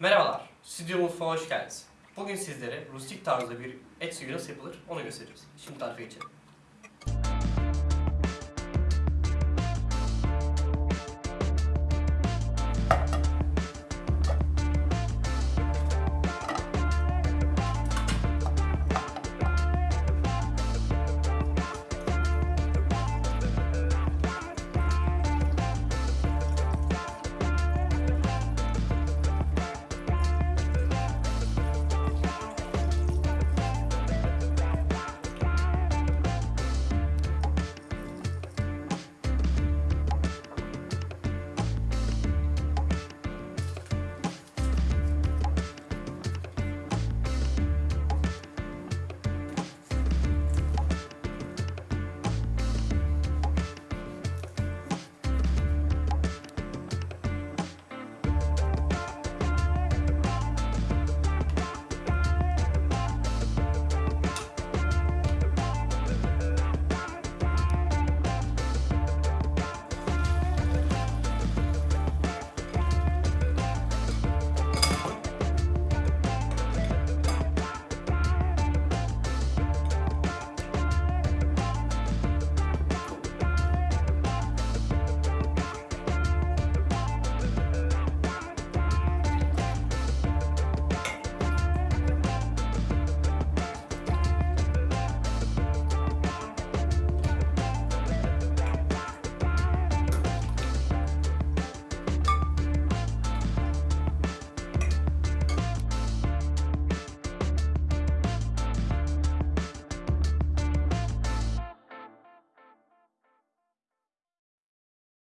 Merhabalar, Stüdyo Mutfağa hoş geldiniz. Bugün sizlere rustik tarzda bir et suyu nasıl yapılır onu göstereceğiz. Şimdi tarife geçelim.